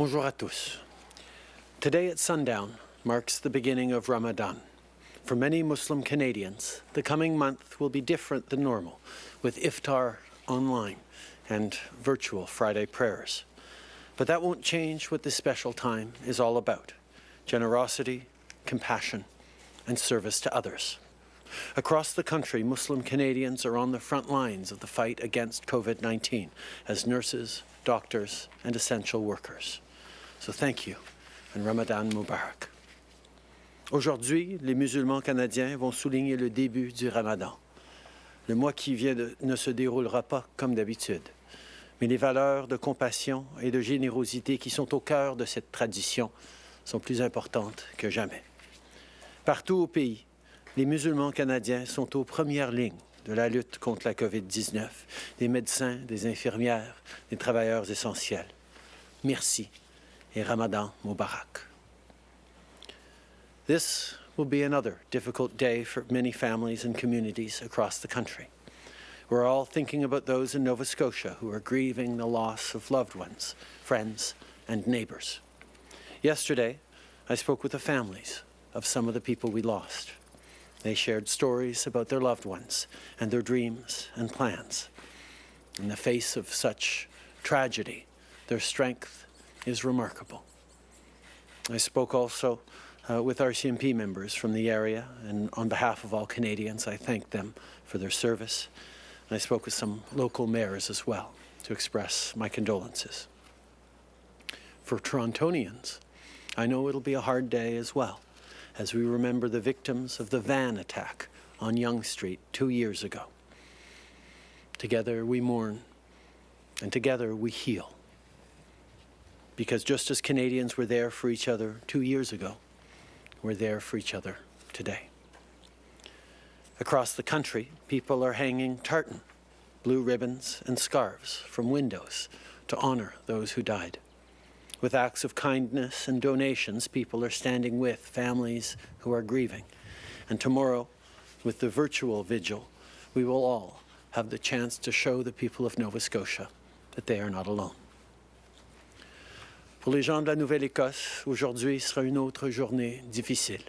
Bonjour à tous. Today at sundown marks the beginning of Ramadan. For many Muslim Canadians, the coming month will be different than normal, with iftar online and virtual Friday prayers. But that won't change what this special time is all about generosity, compassion, and service to others. Across the country, Muslim Canadians are on the front lines of the fight against COVID-19 as nurses, doctors, and essential workers. So thank you, and Ramadan Mubarak. Aujourd'hui, les musulmans canadiens vont souligner le début du Ramadan. Le mois qui vient ne se déroulera pas comme d'habitude, mais les valeurs de compassion et de générosité qui sont au cœur de cette tradition sont plus importantes que jamais. Partout au pays, les musulmans canadiens sont aux premières lignes de la lutte contre la COVID-19, des médecins, des infirmières, des travailleurs essentiels. Merci Ramadan Mubarak. This will be another difficult day for many families and communities across the country. We're all thinking about those in Nova Scotia who are grieving the loss of loved ones, friends, and neighbours. Yesterday, I spoke with the families of some of the people we lost. They shared stories about their loved ones and their dreams and plans. In the face of such tragedy, their strength is remarkable. I spoke also uh, with RCMP members from the area, and on behalf of all Canadians, I thank them for their service. And I spoke with some local mayors as well to express my condolences. For Torontonians, I know it'll be a hard day as well, as we remember the victims of the van attack on Yonge Street two years ago. Together we mourn, and together we heal. Because just as Canadians were there for each other two years ago, we're there for each other today. Across the country, people are hanging tartan, blue ribbons, and scarves from windows to honour those who died. With acts of kindness and donations, people are standing with families who are grieving. And tomorrow, with the virtual vigil, we will all have the chance to show the people of Nova Scotia that they are not alone. Pour les gens de la Nouvelle-Écosse, aujourd'hui sera une autre journée difficile.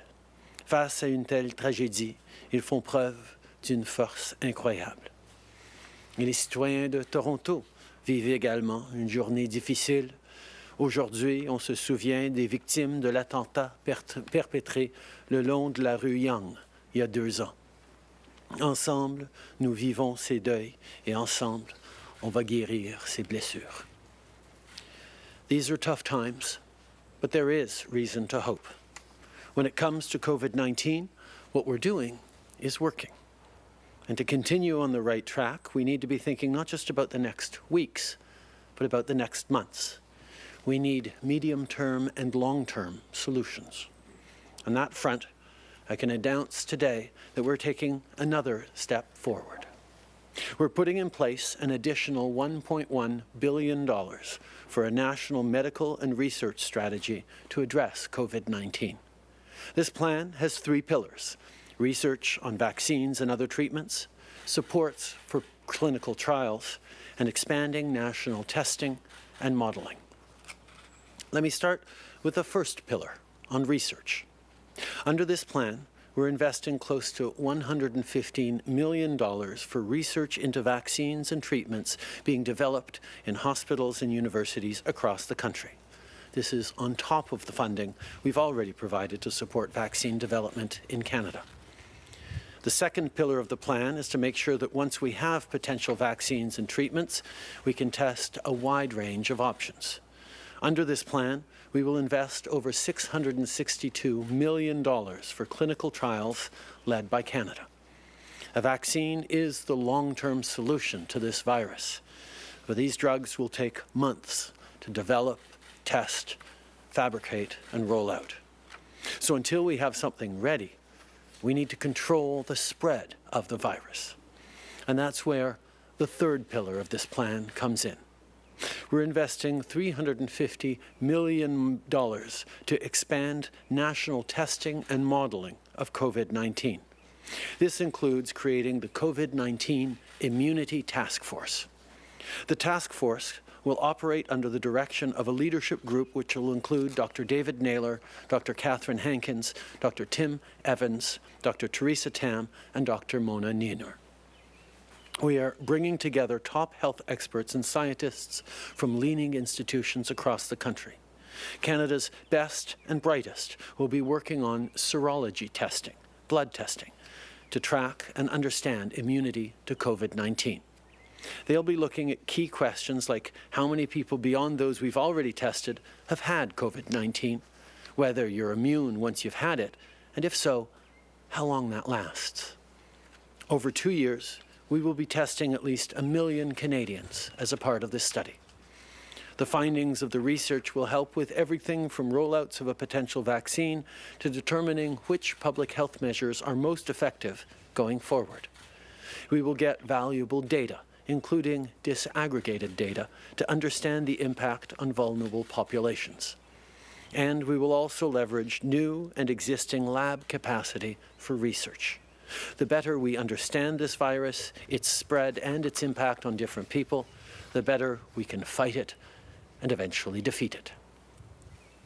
Face à une telle tragédie, ils font preuve d'une force incroyable. Et les citoyens de Toronto vivent également une journée difficile. Aujourd'hui, on se souvient des victimes de l'attentat per- perpétré le long de la rue Young il y a deux ans. Ensemble, nous vivons ces deuils et ensemble, on va guérir ces blessures. These are tough times, but there is reason to hope. When it comes to COVID-19, what we're doing is working. And to continue on the right track, we need to be thinking not just about the next weeks, but about the next months. We need medium-term and long-term solutions. On that front, I can announce today that we're taking another step forward. We're putting in place an additional $1.1 billion for a national medical and research strategy to address COVID-19. This plan has three pillars, research on vaccines and other treatments, supports for clinical trials, and expanding national testing and modelling. Let me start with the first pillar on research. Under this plan, we're investing close to $115 million for research into vaccines and treatments being developed in hospitals and universities across the country. This is on top of the funding we've already provided to support vaccine development in Canada. The second pillar of the plan is to make sure that once we have potential vaccines and treatments, we can test a wide range of options. Under this plan, we will invest over $662 million for clinical trials led by Canada. A vaccine is the long-term solution to this virus, but these drugs will take months to develop, test, fabricate, and roll out. So until we have something ready, we need to control the spread of the virus. And that's where the third pillar of this plan comes in. We're investing $350 million to expand national testing and modelling of COVID-19. This includes creating the COVID-19 Immunity Task Force. The task force will operate under the direction of a leadership group which will include Dr. David Naylor, Dr. Catherine Hankins, Dr. Tim Evans, Dr. Theresa Tam, and Dr. Mona Nemer. We are bringing together top health experts and scientists from leading institutions across the country. Canada's best and brightest will be working on serology testing, blood testing, to track and understand immunity to COVID-19. They'll be looking at key questions like how many people beyond those we've already tested have had COVID-19, whether you're immune once you've had it, and if so, how long that lasts. Over two years, we will be testing at least a million Canadians as a part of this study. The findings of the research will help with everything from rollouts of a potential vaccine to determining which public health measures are most effective going forward. We will get valuable data, including disaggregated data, to understand the impact on vulnerable populations. And we will also leverage new and existing lab capacity for research. The better we understand this virus, its spread and its impact on different people, the better we can fight it and eventually defeat it.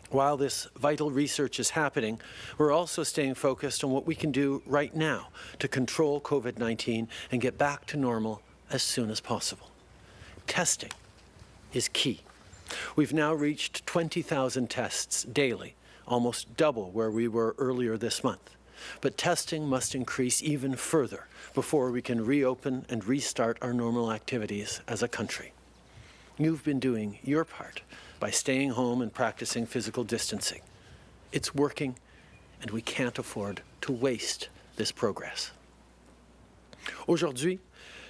While this vital research is happening, we're also staying focused on what we can do right now to control COVID-19 and get back to normal as soon as possible. Testing is key. We've now reached 20,000 tests daily, almost double where we were earlier this month. But testing must increase even further before we can reopen and restart our normal activities as a country. You've been doing your part by staying home and practicing physical distancing. It's working, and we can't afford to waste this progress. Aujourd'hui,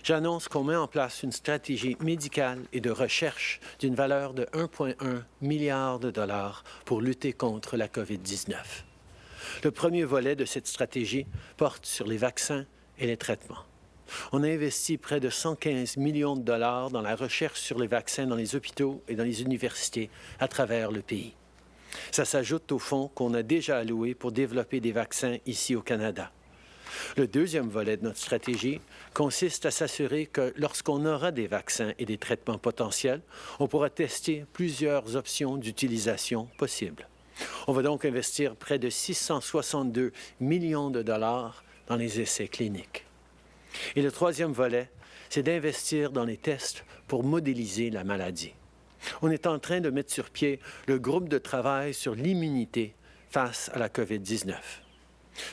j'annonce qu'on met en place une stratégie médicale et de recherche d'une valeur de 1,1 milliard de dollars pour lutter contre la COVID-19. Le premier volet de cette stratégie porte sur les vaccins et les traitements. On a investi près de 115 millions de dollars dans la recherche sur les vaccins dans les hôpitaux et dans les universités à travers le pays. Ça s'ajoute aux fonds qu'on a déjà alloués pour développer des vaccins ici au Canada. Le deuxième volet de notre stratégie consiste à s'assurer que lorsqu'on aura des vaccins et des traitements potentiels, on pourra tester plusieurs options d'utilisation possibles. On va donc investir près de 662 millions de dollars dans les essais cliniques. Et le troisième volet, c'est d'investir dans les tests pour modéliser la maladie. On est en train de mettre sur pied le groupe de travail sur l'immunité face à la COVID-19.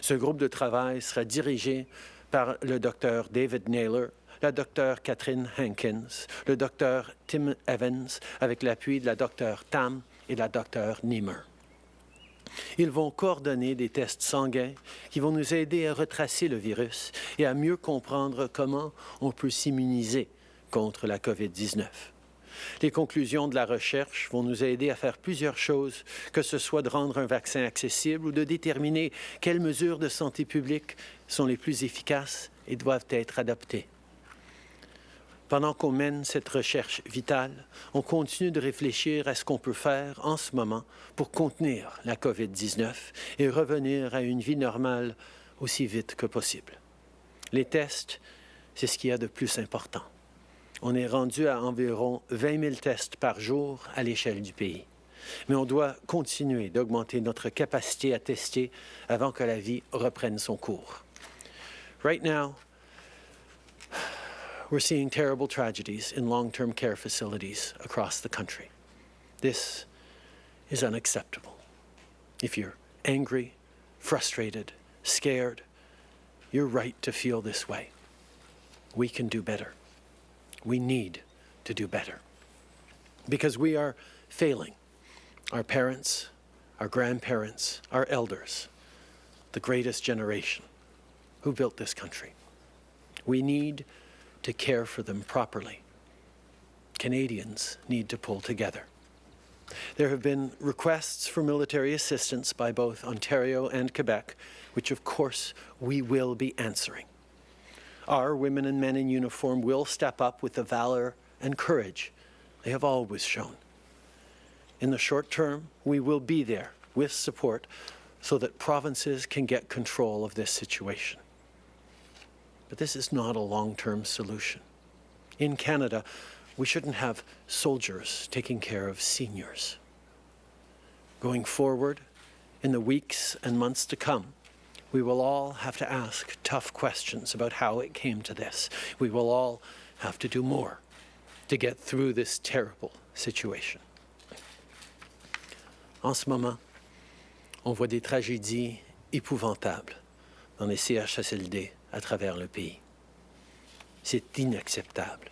Ce groupe de travail sera dirigé par le docteur David Naylor, la docteur Catherine Hankins, le docteur Tim Evans, avec l'appui de la docteur Tam et la docteur Niemer. Ils vont coordonner des tests sanguins qui vont nous aider à retracer le virus et à mieux comprendre comment on peut s'immuniser contre la COVID-19. Les conclusions de la recherche vont nous aider à faire plusieurs choses, que ce soit de rendre un vaccin accessible ou de déterminer quelles mesures de santé publique sont les plus efficaces et doivent être adoptées. Pendant qu'on mène cette recherche vitale, on continue de réfléchir à ce qu'on peut faire en ce moment pour contenir la COVID-19 et revenir à une vie normale aussi vite que possible. Les tests, c'est ce qu'il y a de plus important. On est rendu à environ 20 000 tests par jour à l'échelle du pays. Mais on doit continuer d'augmenter notre capacité à tester avant que la vie reprenne son cours. Right now, we're seeing terrible tragedies in long-term care facilities across the country. This is unacceptable. If you're angry, frustrated, scared, you're right to feel this way. We can do better. We need to do better. Because we are failing our parents, our grandparents, our elders, the greatest generation who built this country. We need to care for them properly. Canadians need to pull together. There have been requests for military assistance by both Ontario and Quebec, which of course we will be answering. Our women and men in uniform will step up with the valor and courage they have always shown. In the short term, we will be there with support so that provinces can get control of this situation. But this is not a long-term solution. In Canada, we shouldn't have soldiers taking care of seniors. Going forward, in the weeks and months to come, we will all have to ask tough questions about how it came to this. We will all have to do more to get through this terrible situation. En ce moment, on voit des tragédies épouvantables dans les CHSLD à travers le pays. C'est inacceptable.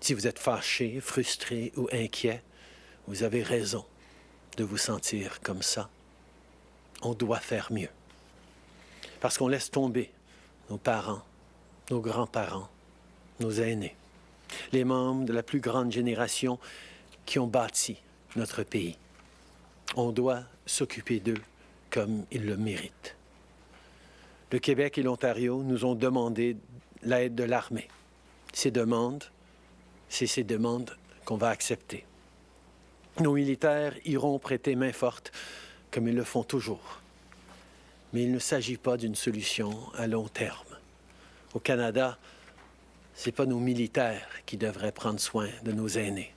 Si vous êtes fâché, frustré ou inquiet, vous avez raison de vous sentir comme ça. On doit faire mieux. Parce qu'on laisse tomber nos parents, nos grands-parents, nos aînés, les membres de la plus grande génération qui ont bâti notre pays. On doit s'occuper d'eux comme ils le méritent. Le Québec et l'Ontario nous ont demandé l'aide de l'armée. Ces demandes, c'est ces demandes qu'on va accepter. Nos militaires iront prêter main forte, comme ils le font toujours. Mais il ne s'agit pas d'une solution à long terme. Au Canada, ce n'est pas nos militaires qui devraient prendre soin de nos aînés.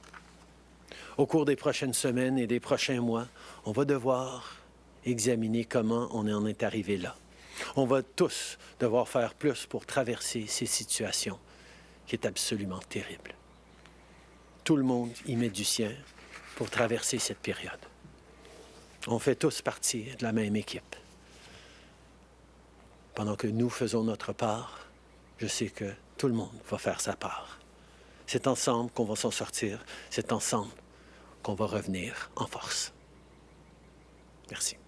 Au cours des prochaines semaines et des prochains mois, on va devoir examiner comment on en est arrivé là. On va tous devoir faire plus pour traverser ces situations qui est absolument terrible. Tout le monde y met du sien pour traverser cette période. On fait tous partie de la même équipe. Pendant que nous faisons notre part, je sais que tout le monde va faire sa part. C'est ensemble qu'on va s'en sortir, c'est ensemble qu'on va revenir en force. Merci.